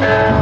Yeah.